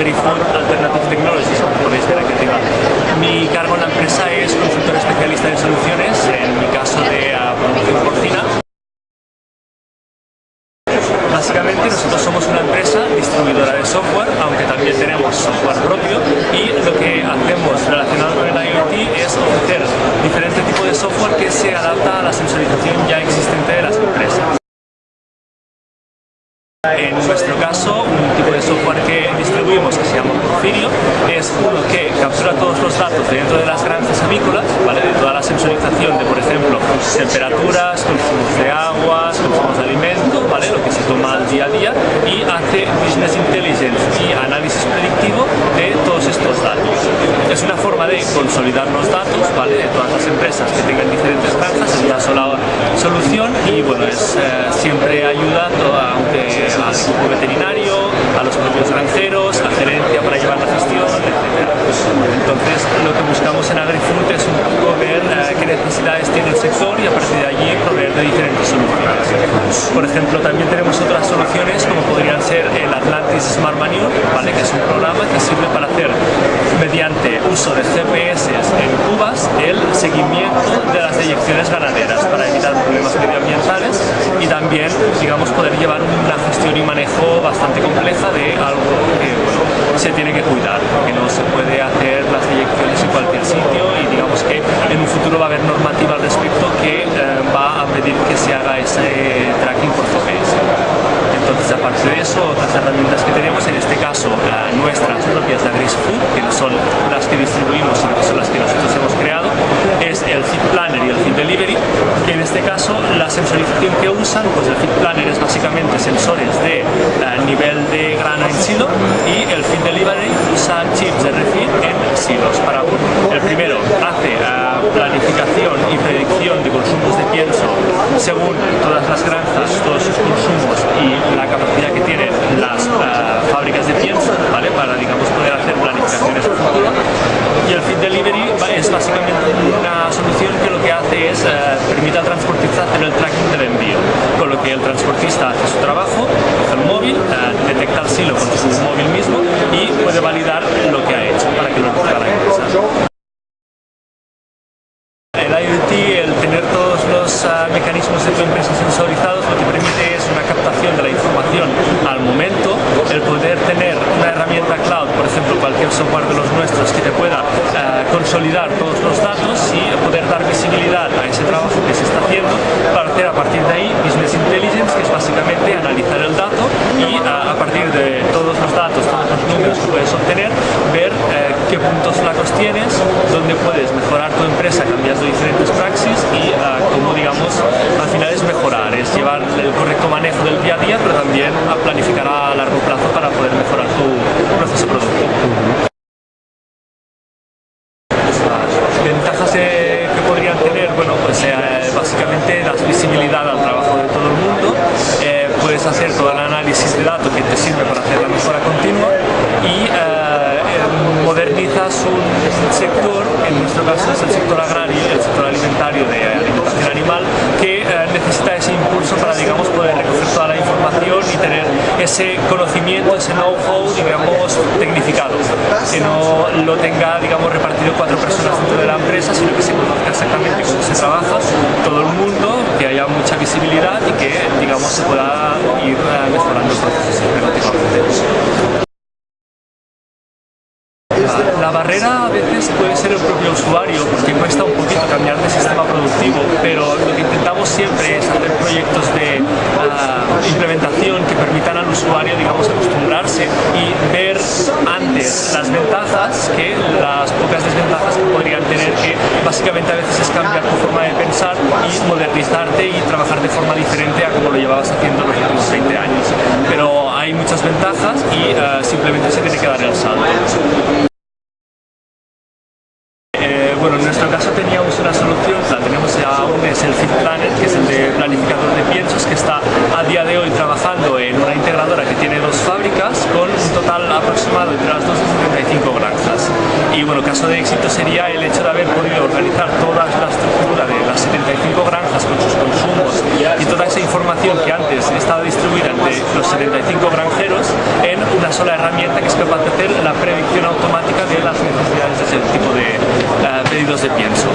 AgriFood Alternative Technologies, como podéis ver aquí arriba. Mi cargo en la empresa es consultor especialista en soluciones, en mi caso de uh, producción porcina. Básicamente nosotros somos una empresa distribuidora de software, aunque también tenemos software propio y lo que hacemos relacionado con el IoT es ofrecer diferentes tipos de software que se adapta a la sensorización ya existente de las empresas. En nuestro caso, un tipo de software que distribuimos que se llama Porfirio es uno que captura todos los datos dentro de las granjas avícolas, ¿vale? de toda la sensorización de, por ejemplo, temperaturas, consumos de aguas, consumos de alimento, ¿vale? lo que se toma al día a día, y hace business intelligence y análisis predictivo de todos estos datos. Es una forma de consolidar los datos ¿vale? de todas las empresas que tengan diferentes granjas en una sola solución y bueno, es, eh, siempre ayuda, aunque al equipo veterinario, a los propios granjeros, a gerencia para llevar la gestión, etc. Entonces, lo que buscamos en AgriFood es un poco ver eh, qué necesidades tiene el sector y a partir de allí proveer de diferentes soluciones. Por ejemplo, también tenemos otras soluciones como podrían ser el Atlantis Smart Manure, ¿vale? que es un programa que sirve para hacer, mediante uso de GPS en cubas, el seguimiento de las deyecciones ganaderas para evitar problemas medioambientales y también, digamos, poder llevar una gestión y manejo bastante compleja de algo que se tiene que cuidar, que no se puede hacer las eyecciones en cualquier sitio y digamos que en un futuro va a haber normativa al respecto que eh, va a pedir que se haga ese tracking por GPS. Entonces, aparte de eso, otras herramientas que tenemos, en este caso eh, nuestras propias de AgriSfood, que no son las que distribuimos, sino que son las que nosotros hemos Planner y el Feed Delivery, que en este caso la sensorización que usan, pues el Feed Planner es básicamente sensores de uh, nivel de grano en silo y el Feed Delivery usa chips de refeed en silos. Para, el primero hace uh, planificación y predicción de consumos de pienso según todas las granjas, todos sus consumos y la capacidad que tienen las uh, fábricas de pienso, ¿vale? Para, digamos, poder hacer planificaciones futuro. Y el Feed Delivery es básicamente una solución que lo que hace es, eh, permite al transportista hacer el tracking del envío, con lo que el transportista hace su trabajo, coge el móvil, eh, detecta el silo con su móvil mismo y puede validar lo que ha hecho para que lo recoja la empresa. El IoT, el tener todos los uh, mecanismos de tu empresa sensorizados, lo que permite es una captación de la información al momento, el poder tener una herramienta cloud, por ejemplo cualquier software de los nuestros que te pueda uh, consolidar todos los datos y poder dar visibilidad a ese trabajo que se está haciendo para hacer a partir de ahí business intelligence, que es básicamente analizar el dato y uh, a partir de todos los datos, todos los números que puedes obtener, ver eh, qué puntos flacos tienes, dónde puedes mejorar tu diferentes praxis y uh, cómo digamos al final es mejorar, es llevar el correcto manejo del día a día pero también a planificar a largo plazo para poder mejorar tu proceso productivo. Ventajas eh, que podrían tener, bueno pues eh, básicamente das visibilidad al trabajo de todo el mundo, eh, puedes hacer todo el análisis de datos que te sirve para hacer la mejora continua y modernizas un sector, en nuestro caso es el sector agrario, el sector alimentario de alimentación animal, que eh, necesita ese impulso para, digamos, poder recoger toda la información y tener ese conocimiento, ese know-how, digamos, tecnificado. Que no lo tenga, digamos, repartido cuatro personas dentro de la empresa, sino que se conozca exactamente cómo se trabaja todo el mundo, que haya mucha visibilidad y que, digamos, se pueda ir eh, mejorando el proceso La barrera a veces puede ser el propio usuario, porque cuesta un poquito cambiar de sistema productivo, pero lo que intentamos siempre es hacer proyectos de uh, implementación que permitan al usuario, digamos, acostumbrarse y ver antes las ventajas que las pocas desventajas que podrían tener, que básicamente a veces es cambiar tu forma de pensar y modernizarte y trabajar de forma diferente a como lo llevabas haciendo los últimos 20 años. Pero hay muchas ventajas y uh, simplemente se tiene que dar el salto. Y bueno, caso de éxito sería el hecho de haber podido organizar toda la estructura de las 75 granjas con sus consumos y toda esa información que antes estaba distribuida entre los 75 granjeros en una sola herramienta que es capaz de hacer la predicción automática de las necesidades de ese tipo de eh, pedidos de pienso.